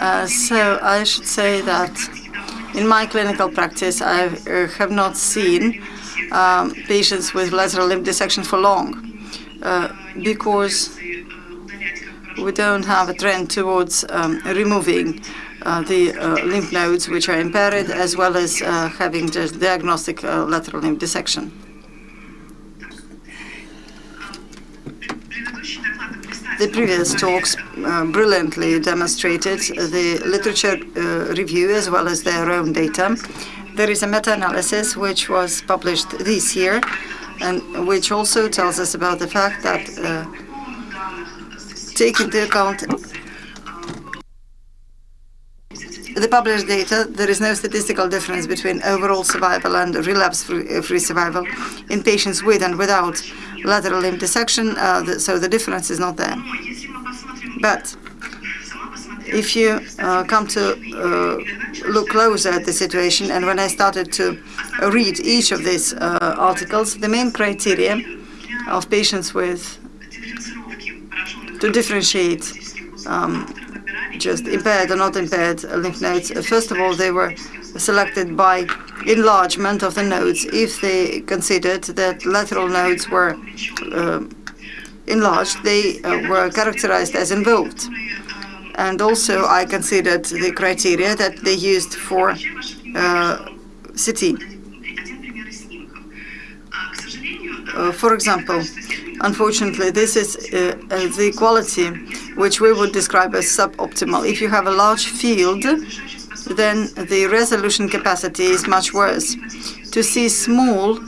Uh, so I should say that in my clinical practice, I uh, have not seen um, patients with lateral lymph dissection for long uh, because we don't have a trend towards um, removing uh, the uh, lymph nodes which are impaired as well as uh, having the diagnostic lateral lymph dissection. The previous talks uh, brilliantly demonstrated the literature uh, review as well as their own data. There is a meta-analysis which was published this year and which also tells us about the fact that uh, into account the published data, there is no statistical difference between overall survival and relapse-free survival in patients with and without lateral lymph dissection, uh, the, so the difference is not there. But if you uh, come to uh, look closer at the situation, and when I started to read each of these uh, articles, the main criteria of patients with to differentiate um, just impaired or not impaired lymph nodes. First of all, they were selected by enlargement of the nodes if they considered that lateral nodes were uh, enlarged, they uh, were characterized as involved. And also I considered the criteria that they used for uh, CT. Uh, for example, unfortunately, this is uh, the quality which we would describe as suboptimal. If you have a large field, then the resolution capacity is much worse. To see small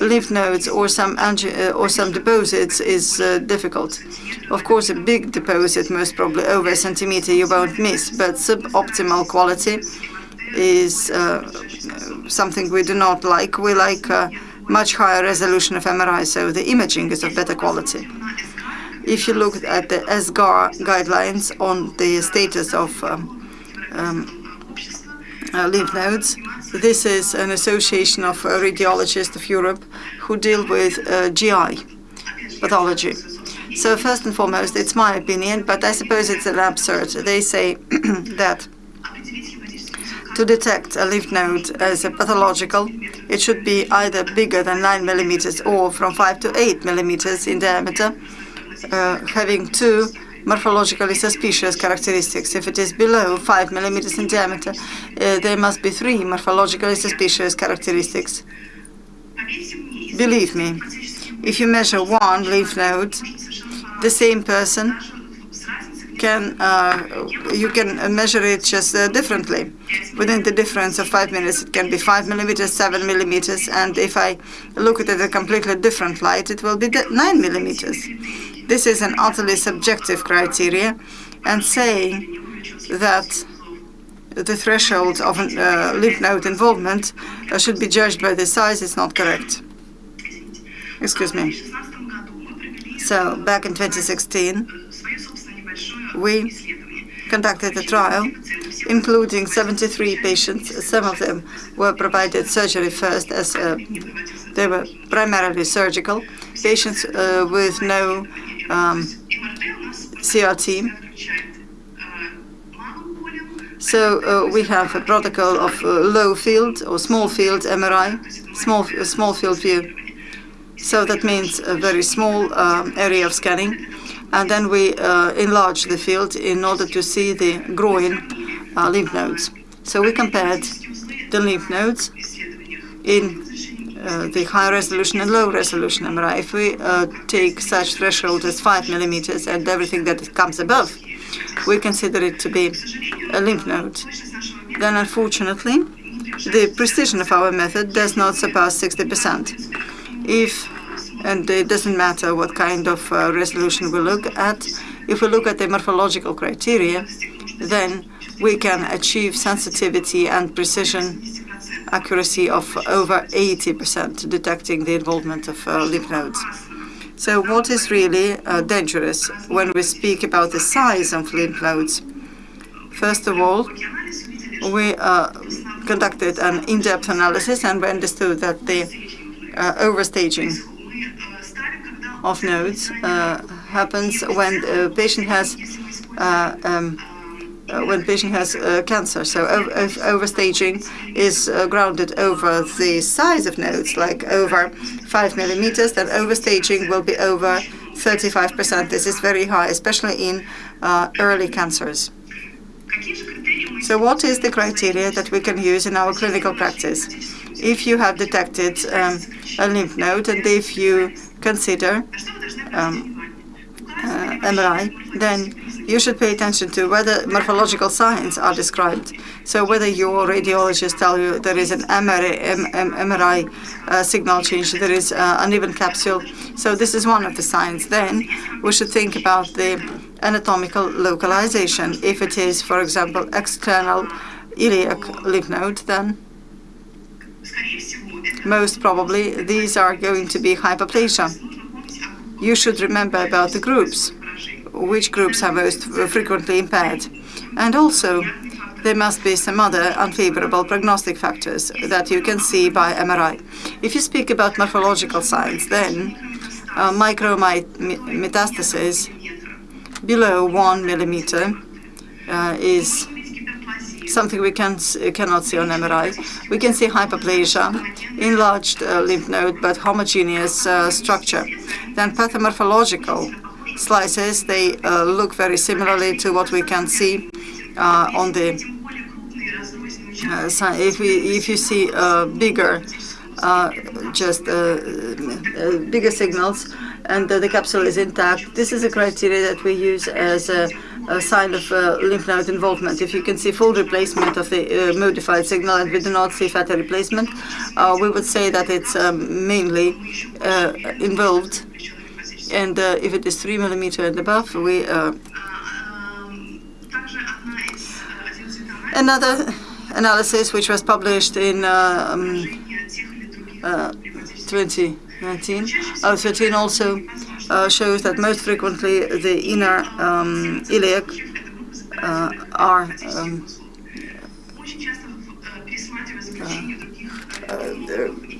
lymph nodes or some uh, or some deposits is uh, difficult. Of course, a big deposit, most probably over a centimeter, you won't miss, but suboptimal quality is uh, something we do not like. We like much higher resolution of MRI, so the imaging is of better quality. If you look at the ESGAR guidelines on the status of um, um, lymph nodes. This is an association of uh, radiologists of Europe who deal with uh, GI pathology. So first and foremost, it's my opinion, but I suppose it's an absurd. They say that to detect a lymph node as a pathological, it should be either bigger than 9 millimeters or from 5 to 8 millimeters in diameter, uh, having two morphologically suspicious characteristics. If it is below 5 millimeters in diameter, uh, there must be three morphologically suspicious characteristics. Believe me, if you measure one lymph node, the same person can uh, you can measure it just uh, differently. Within the difference of five minutes, it can be five millimeters, seven millimeters, and if I look at it a completely different light, it will be nine millimeters. This is an utterly subjective criteria, and saying that the threshold of uh, lymph node involvement uh, should be judged by the size is not correct. Excuse me. So, back in 2016, we conducted a trial including 73 patients. Some of them were provided surgery first as uh, they were primarily surgical. Patients uh, with no um, CRT. So uh, we have a protocol of uh, low field or small field MRI, small small field view. So that means a very small um, area of scanning, and then we uh, enlarge the field in order to see the groin uh, lymph nodes. So we compared the lymph nodes in uh, the high resolution and low resolution MRI. If we uh, take such threshold as 5 millimeters and everything that comes above, we consider it to be a lymph node. Then unfortunately, the precision of our method does not surpass 60%. If, and it doesn't matter what kind of uh, resolution we look at, if we look at the morphological criteria, then we can achieve sensitivity and precision accuracy of over 80% detecting the involvement of uh, lymph nodes. So what is really uh, dangerous when we speak about the size of lymph nodes? First of all, we uh, conducted an in-depth analysis and we understood that the uh, overstaging of nodes uh, happens when the patient has uh, um, when patient has uh, cancer. So overstaging is uh, grounded over the size of nodes, like over 5 millimeters, then overstaging will be over 35%. This is very high, especially in uh, early cancers. So what is the criteria that we can use in our clinical practice? If you have detected um, a lymph node and if you consider um, uh, MRI, then you should pay attention to whether morphological signs are described. So whether your radiologist tell you there is an MRI, MRI uh, signal change, there is uh, uneven capsule. So this is one of the signs. Then we should think about the anatomical localization. If it is, for example, external iliac lymph node, then most probably these are going to be hyperplasia. You should remember about the groups, which groups are most frequently impaired. And also, there must be some other unfavorable prognostic factors that you can see by MRI. If you speak about morphological signs, then uh, micrometastasis below one millimeter uh, is something we can cannot see on MRI. We can see hyperplasia, enlarged uh, lymph node, but homogeneous uh, structure. Then pathomorphological slices, they uh, look very similarly to what we can see uh, on the uh, if we if you see uh, bigger just bigger signals and the capsule is intact. This is a criteria that we use as a a sign of uh, lymph node involvement. If you can see full replacement of the uh, modified signal and we do not see fatty replacement, uh, we would say that it's um, mainly uh, involved. And uh, if it is 3 millimeter and above, we uh, another analysis which was published in um, 2019, uh, 13 also uh, shows that most frequently the inner um, iliac uh, are um, uh,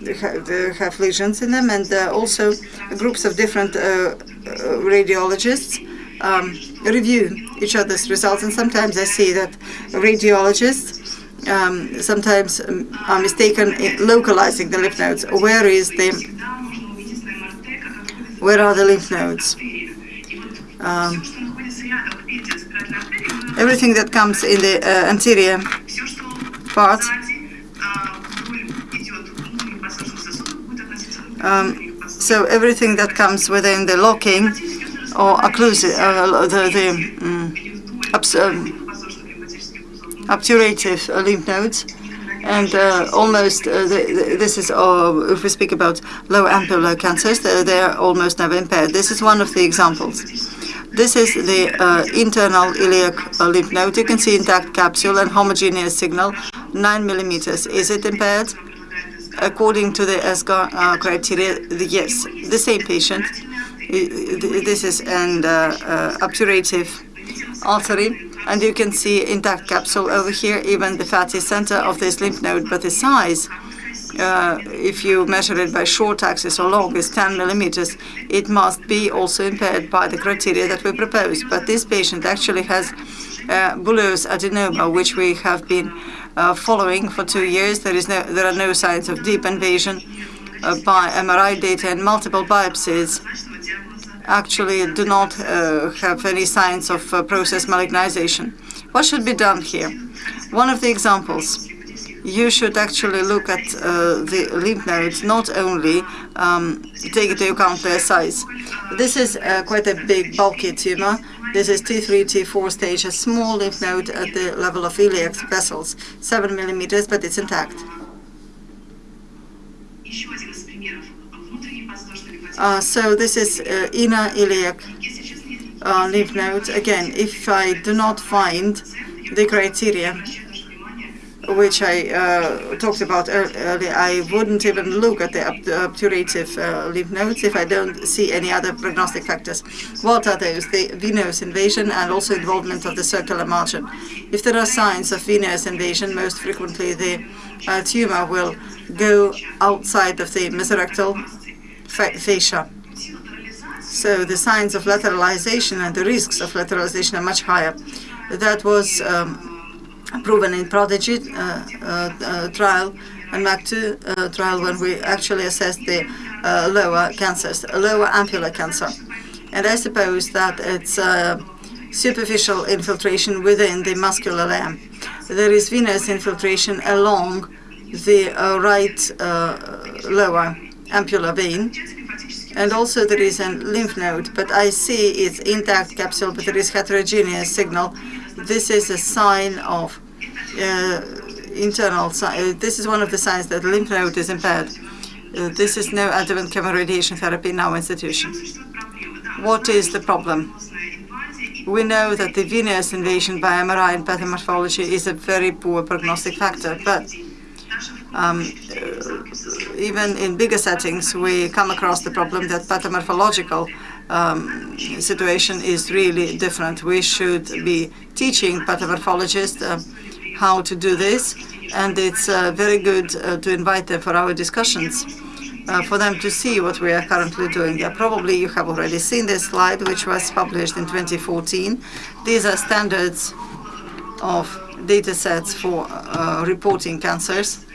they, have, lesions in them, and uh, also groups of different uh, uh, radiologists um, review each other's results. And sometimes I see that radiologists um, sometimes um, are mistaken in localizing the lymph nodes. Where is the where are the lymph nodes? Um, everything that comes in the uh, anterior part um, so everything that comes within the locking or occlusive, uh, the, the um, obturative lymph nodes and uh, almost uh, the, the, this is uh, if we speak about low ampular cancers, they are almost never impaired. This is one of the examples. This is the uh, internal iliac uh, lymph node. You can see intact capsule and homogeneous signal, 9 millimeters. Is it impaired? According to the ESGAR uh, criteria, yes. The same patient. This is an obturative artery and you can see intact capsule over here, even the fatty center of this lymph node, but the size, uh, if you measure it by short axis or long, is 10 millimeters. It must be also impaired by the criteria that we propose. But this patient actually has uh, villous adenoma, which we have been uh, following for two years. There is no, there are no signs of deep invasion uh, by MRI data and multiple biopsies actually do not uh, have any signs of uh, process malignization. What should be done here? One of the examples, you should actually look at uh, the lymph nodes, not only um, take into account their size. This is uh, quite a big, bulky tumor. This is T3, T4 stage, a small lymph node at the level of iliac vessels, 7 millimeters, but it's intact. Uh, so this is uh, inner iliac uh, lymph node. Again, if I do not find the criteria which I uh, talked about earlier, I wouldn't even look at the obturative uh, lymph nodes if I don't see any other prognostic factors. What are those? The venous invasion and also involvement of the circular margin. If there are signs of venous invasion, most frequently the uh, tumor will go outside of the mesorectal fascia. So the signs of lateralization and the risks of lateralization are much higher. That was um, proven in Prodigy uh, uh, trial and MAC2 trial when we actually assessed the lower cancers, lower ampular cancer. And I suppose that it's superficial infiltration within the muscular layer. There is venous infiltration along the uh, right uh, lower ampular vein. And also there is a lymph node, but I see it's intact capsule, but there is heterogeneous signal. This is a sign of uh, internal, uh, this is one of the signs that lymph node is impaired. Uh, this is no adjuvant chemoradiation therapy in our institution. What is the problem? We know that the venous invasion by MRI and pathomorphology is a very poor prognostic factor, but um, uh, even in bigger settings, we come across the problem that pathomorphological um, situation is really different. We should be teaching pathomorphologists uh, how to do this, and it's uh, very good uh, to invite them for our discussions uh, for them to see what we are currently doing. Probably you have already seen this slide, which was published in 2014. These are standards of data sets for uh, reporting cancers.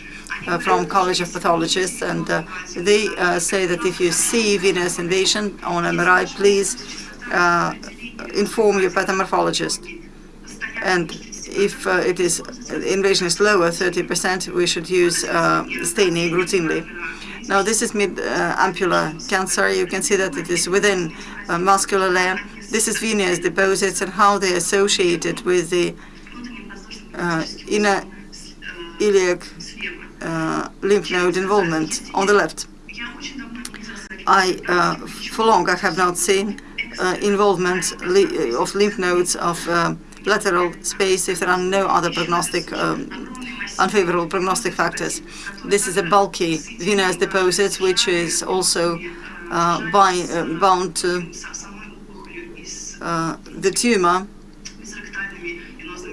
Uh, from College of Pathologists, and uh, they uh, say that if you see venous invasion on MRI, please uh, inform your pathomorphologist. And if it is invasion is lower, 30%, we should use staining routinely. Now this is mid-ampular uh, cancer. You can see that it is within a muscular layer. This is venous deposits and how they are associated with the uh, inner iliac uh, lymph node involvement on the left. I, uh, for long, I have not seen uh, involvement of lymph nodes of uh, lateral space if there are no other prognostic um, unfavorable prognostic factors. This is a bulky venous deposit, which is also uh, by, uh, bound to uh, the tumor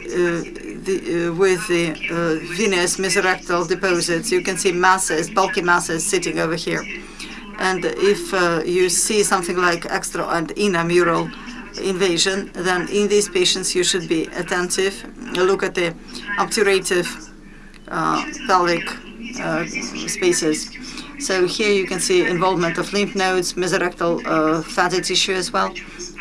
uh, the, uh, with the uh, venous mesorectal deposits. You can see masses, bulky masses sitting over here. And if you see something like extra and intramural invasion, then in these patients you should be attentive. Look at the obturative uh, pelvic uh, spaces. So here you can see involvement of lymph nodes, mesorectal uh, fatty tissue as well,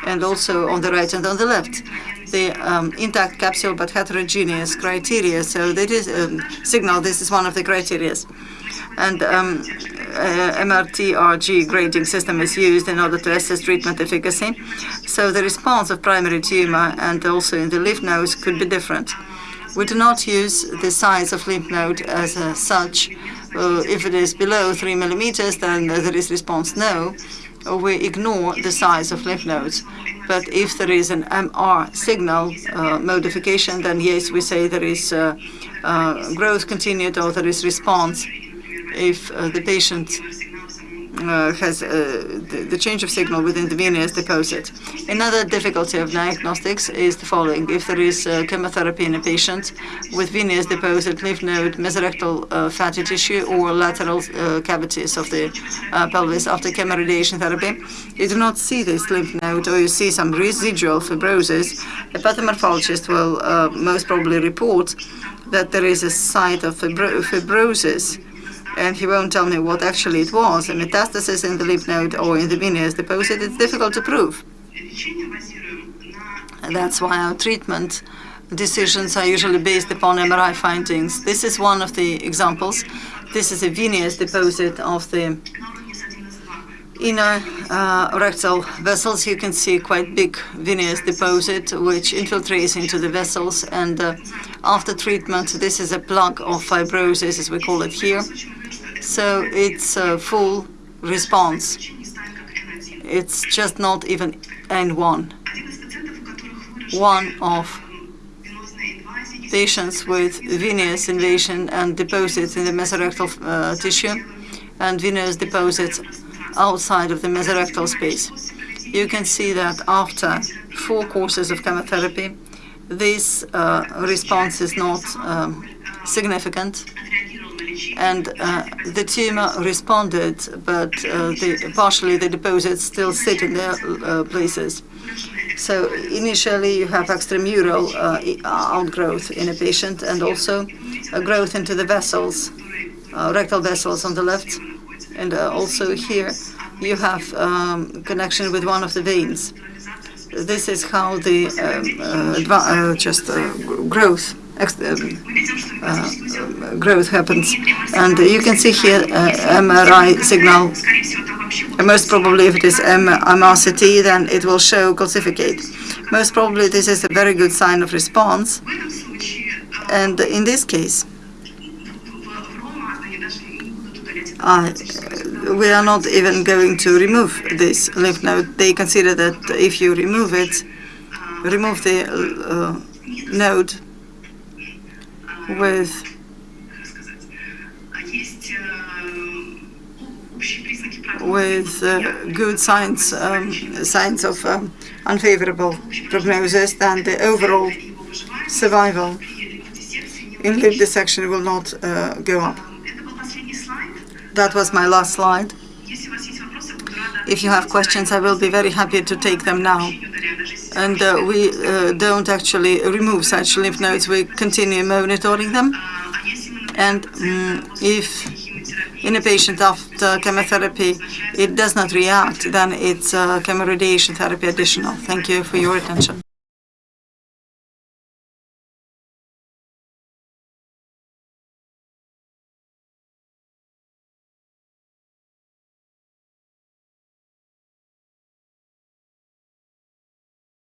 and also on the right and on the left the um, intact capsule but heterogeneous criteria. So that is um, signal. This is one of the criteria, and um, uh, MRTRG grading system is used in order to assess treatment efficacy. So the response of primary tumor and also in the lymph nodes could be different. We do not use the size of lymph node as such. Uh, if it is below 3 millimeters, then there is response no. We ignore the size of lymph nodes. But if there is an MR signal uh, modification, then yes, we say there is uh, uh, growth continued or there is response. If uh, the patient uh, has uh, the, the, change of signal within the venous deposit. Another difficulty of diagnostics is the following. If there is uh, chemotherapy in a patient with venous deposit, lymph node, mesorectal uh, fatty tissue, or lateral uh, cavities of the uh, pelvis after chemoradiation therapy, you do not see this lymph node or you see some residual fibrosis, a pathomorphologist will most probably report that there is a site of fibro fibrosis and he won't tell me what actually it was, a metastasis in the lymph node or in the venous deposit, it's difficult to prove. And that's why our treatment decisions are usually based upon MRI findings. This is one of the examples. This is a venous deposit of the inner uh, rectal vessels. You can see quite big venous deposit which infiltrates into the vessels and uh, after treatment this is a plug of fibrosis as we call it here so it's a full response. It's just not even N1. One of patients with venous invasion and deposits in the mesorectal uh, tissue and venous deposits outside of the mesorectal space. You can see that after four courses of chemotherapy, this uh, response is not um, significant and uh, the tumor responded, but uh, the, partially the deposits still sit in their uh, places. So initially you have extramural uh, outgrowth in a patient and also a growth into the vessels, uh, rectal vessels on the left. And also here you have um, connection with one of the veins. This is how the um, uh, uh, just uh, growth um, uh, growth happens. And you can see here MRI signal most probably if it is MRCT, then it will show calcificate. Most probably this is a very good sign of response. And in this case, I, we are not even going to remove this lymph node. They consider that if you remove it, remove the uh, node with with uh, good signs um, signs of um, unfavorable prognosis, then the overall survival in lymph dissection will not uh, go up. That was my last slide. If you have questions, I will be very happy to take them now. And uh, we uh, don't actually remove such lymph nodes, we continue monitoring them. And mm, if in a patient after chemotherapy it does not react, then it's uh, chemoradiation therapy additional. Thank you for your attention.